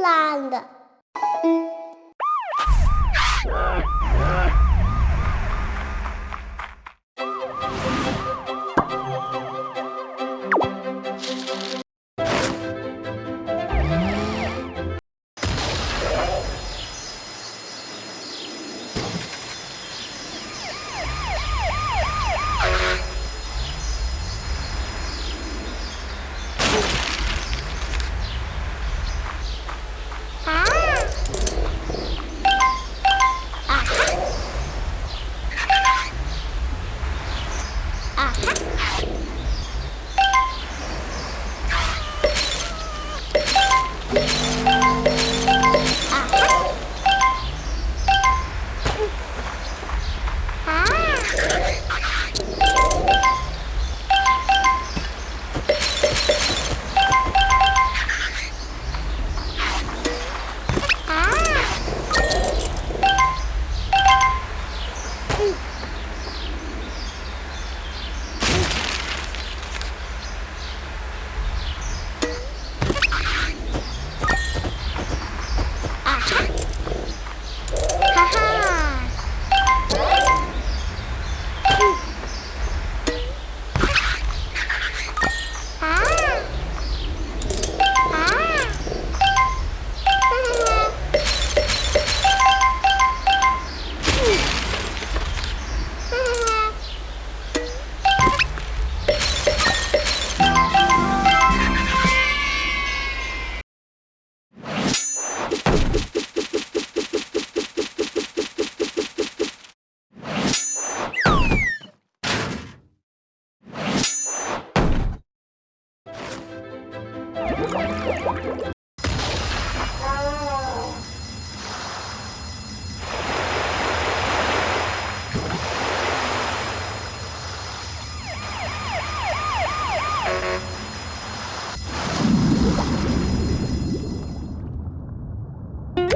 Land.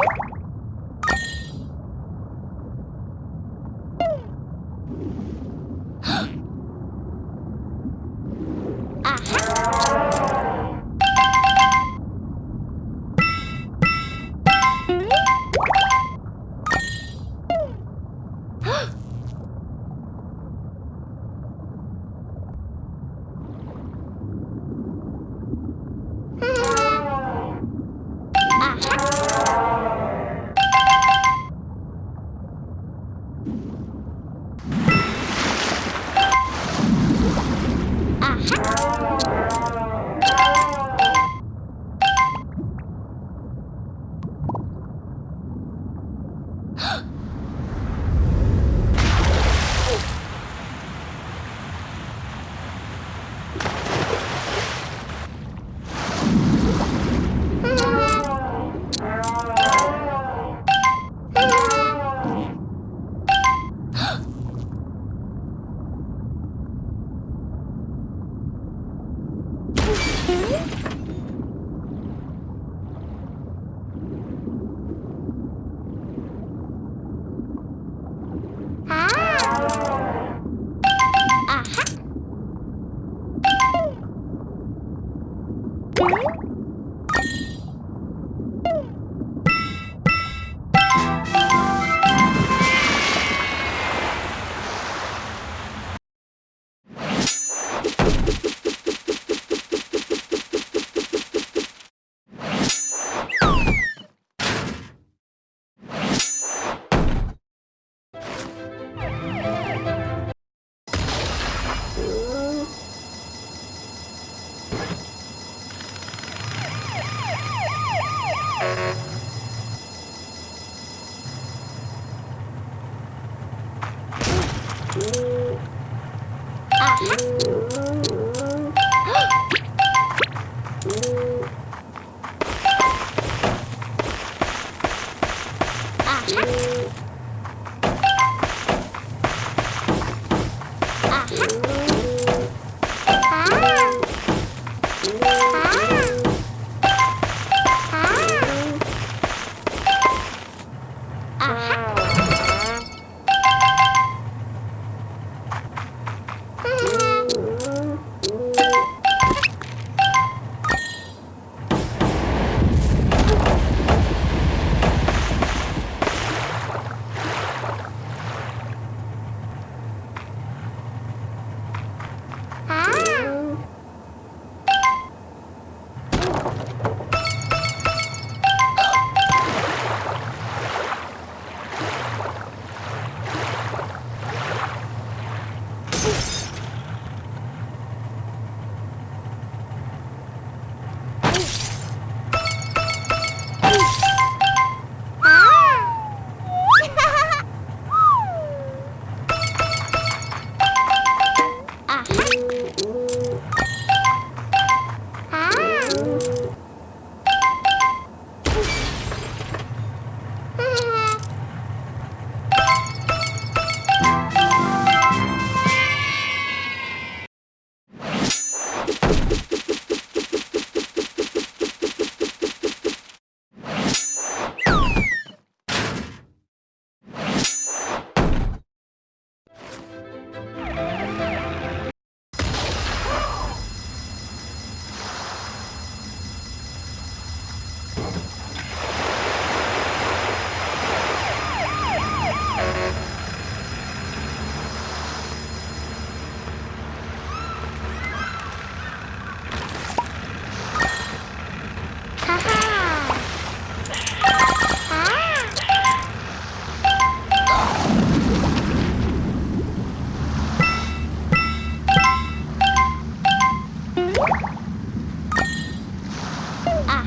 you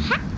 hat.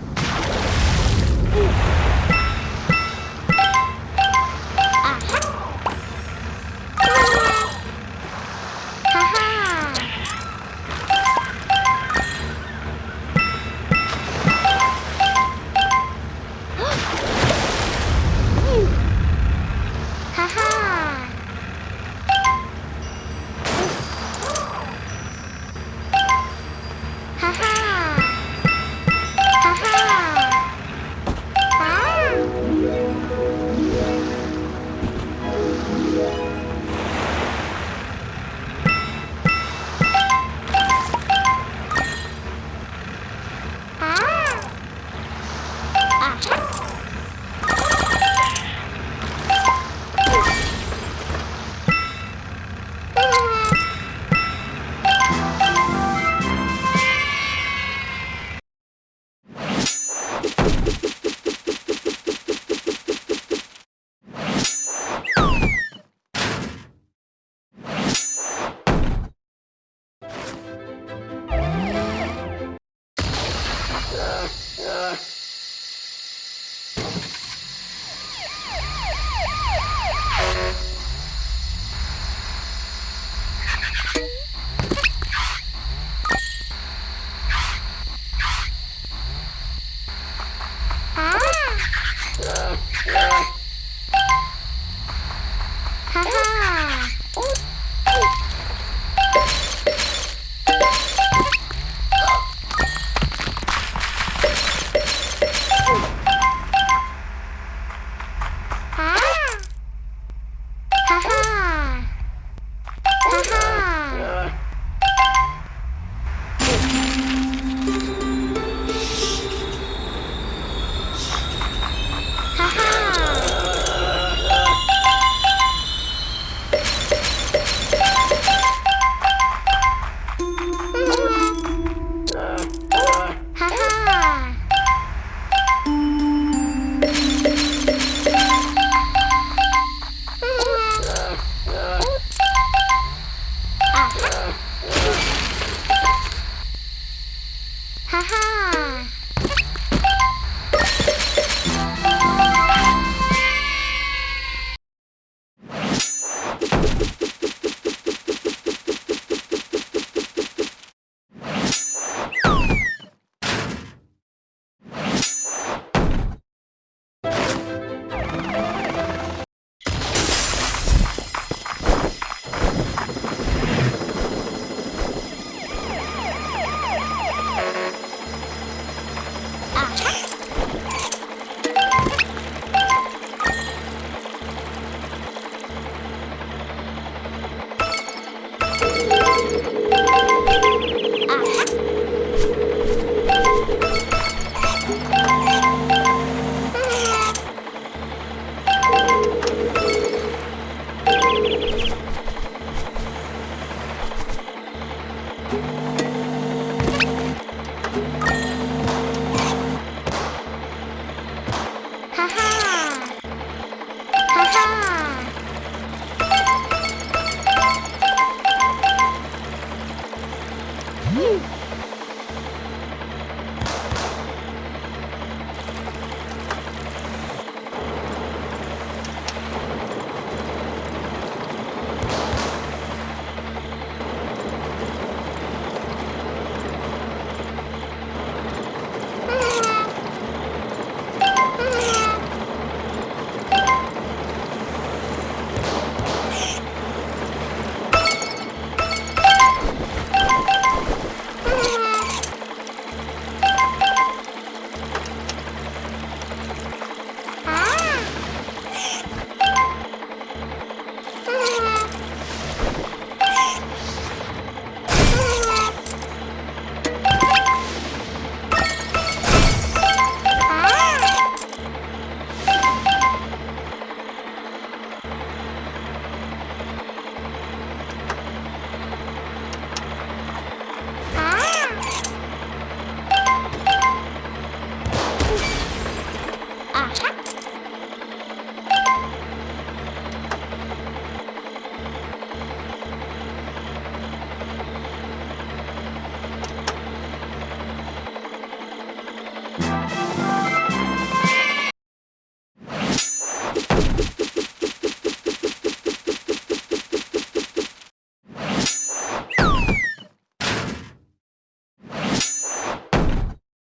하